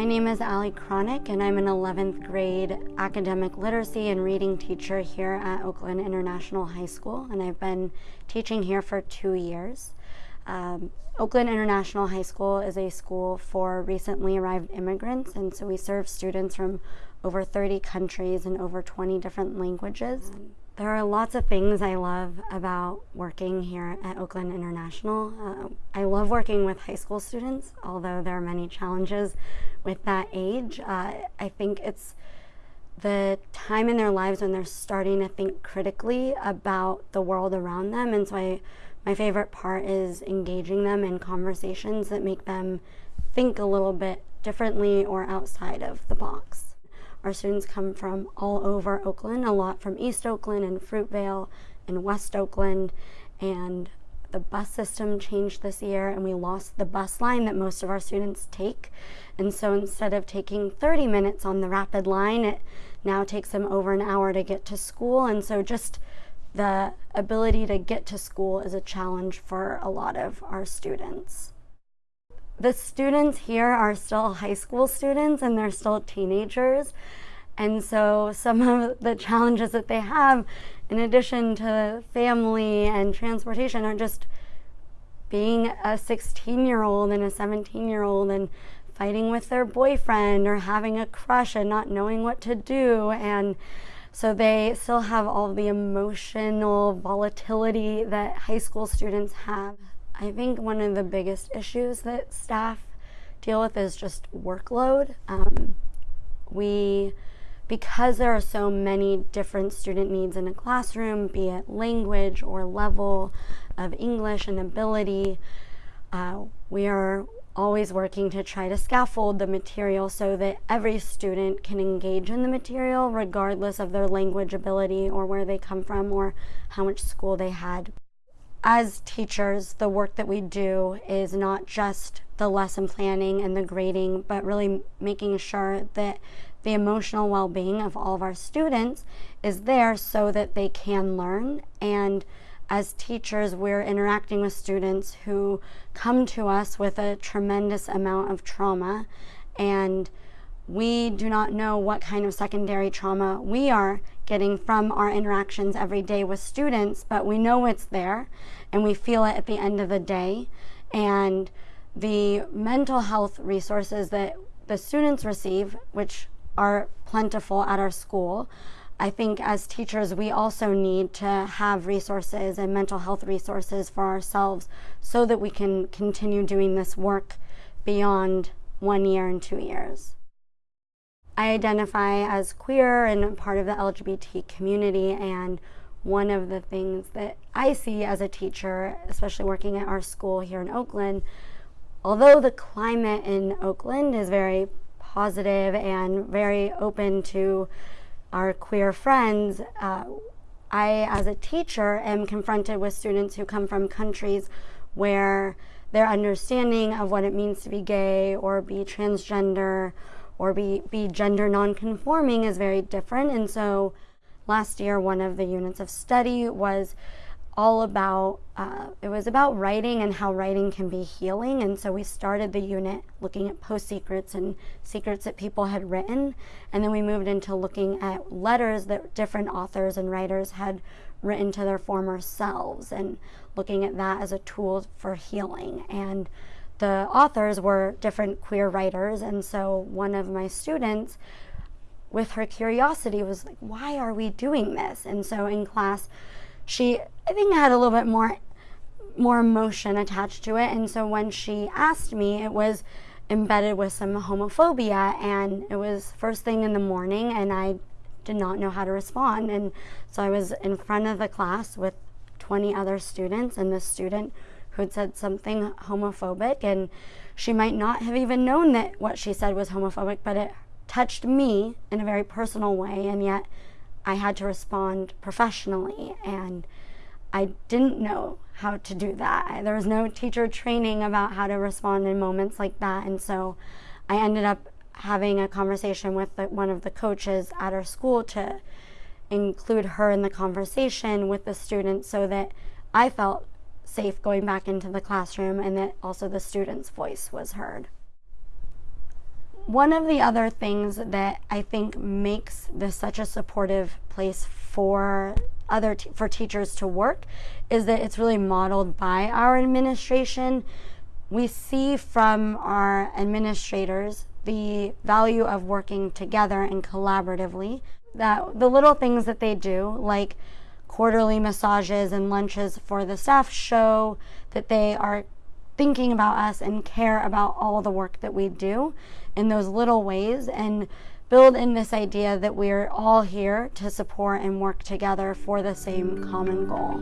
My name is Ali Chronic and I'm an 11th grade academic literacy and reading teacher here at Oakland International High School and I've been teaching here for two years. Um, Oakland International High School is a school for recently arrived immigrants and so we serve students from over 30 countries and over 20 different languages. There are lots of things I love about working here at Oakland International. Uh, I love working with high school students, although there are many challenges with that age. Uh, I think it's the time in their lives when they're starting to think critically about the world around them. And so I, my favorite part is engaging them in conversations that make them think a little bit differently or outside of the box. Our students come from all over Oakland, a lot from East Oakland and Fruitvale and West Oakland. And the bus system changed this year and we lost the bus line that most of our students take. And so instead of taking 30 minutes on the rapid line, it now takes them over an hour to get to school. And so just the ability to get to school is a challenge for a lot of our students the students here are still high school students and they're still teenagers. And so some of the challenges that they have, in addition to family and transportation, are just being a 16 year old and a 17 year old and fighting with their boyfriend or having a crush and not knowing what to do. And so they still have all the emotional volatility that high school students have. I think one of the biggest issues that staff deal with is just workload. Um, we, because there are so many different student needs in a classroom, be it language or level of English and ability, uh, we are always working to try to scaffold the material so that every student can engage in the material regardless of their language ability or where they come from or how much school they had as teachers, the work that we do is not just the lesson planning and the grading, but really making sure that the emotional well-being of all of our students is there so that they can learn. And as teachers, we're interacting with students who come to us with a tremendous amount of trauma and we do not know what kind of secondary trauma we are getting from our interactions every day with students, but we know it's there and we feel it at the end of the day. And the mental health resources that the students receive, which are plentiful at our school, I think as teachers, we also need to have resources and mental health resources for ourselves so that we can continue doing this work beyond one year and two years. I identify as queer and part of the LGBT community and one of the things that I see as a teacher, especially working at our school here in Oakland, although the climate in Oakland is very positive and very open to our queer friends, uh, I, as a teacher, am confronted with students who come from countries where their understanding of what it means to be gay or be transgender or be, be gender nonconforming is very different. And so last year, one of the units of study was all about, uh, it was about writing and how writing can be healing. And so we started the unit looking at PostSecrets and secrets that people had written. And then we moved into looking at letters that different authors and writers had written to their former selves and looking at that as a tool for healing. And the authors were different queer writers. And so one of my students, with her curiosity, was like, why are we doing this? And so in class, she, I think, had a little bit more, more emotion attached to it. And so when she asked me, it was embedded with some homophobia. And it was first thing in the morning, and I did not know how to respond. And so I was in front of the class with 20 other students, and this student who had said something homophobic and she might not have even known that what she said was homophobic, but it touched me in a very personal way and yet I had to respond professionally and I didn't know how to do that. There was no teacher training about how to respond in moments like that and so I ended up having a conversation with the, one of the coaches at our school to include her in the conversation with the students so that I felt safe going back into the classroom and that also the student's voice was heard. One of the other things that I think makes this such a supportive place for other for teachers to work is that it's really modeled by our administration. We see from our administrators the value of working together and collaboratively. That the little things that they do, like quarterly massages and lunches for the staff, show that they are thinking about us and care about all the work that we do in those little ways and build in this idea that we're all here to support and work together for the same common goal.